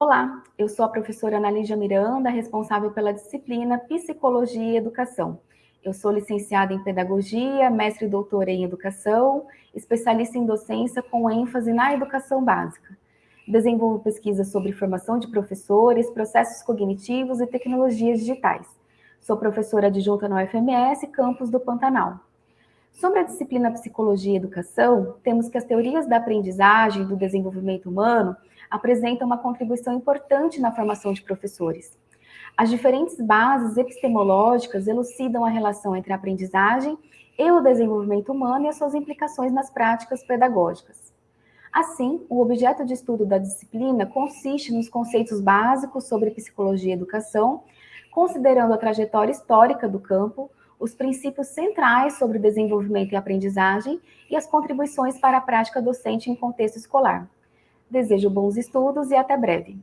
Olá, eu sou a professora Ana Lígia Miranda, responsável pela disciplina Psicologia e Educação. Eu sou licenciada em Pedagogia, mestre e doutora em Educação, especialista em docência com ênfase na educação básica. Desenvolvo pesquisas sobre formação de professores, processos cognitivos e tecnologias digitais. Sou professora adjunta no UFMS, campus do Pantanal. Sobre a disciplina Psicologia e Educação, temos que as teorias da aprendizagem e do desenvolvimento humano apresentam uma contribuição importante na formação de professores. As diferentes bases epistemológicas elucidam a relação entre a aprendizagem e o desenvolvimento humano e as suas implicações nas práticas pedagógicas. Assim, o objeto de estudo da disciplina consiste nos conceitos básicos sobre psicologia e educação, considerando a trajetória histórica do campo, os princípios centrais sobre desenvolvimento e aprendizagem e as contribuições para a prática docente em contexto escolar. Desejo bons estudos e até breve.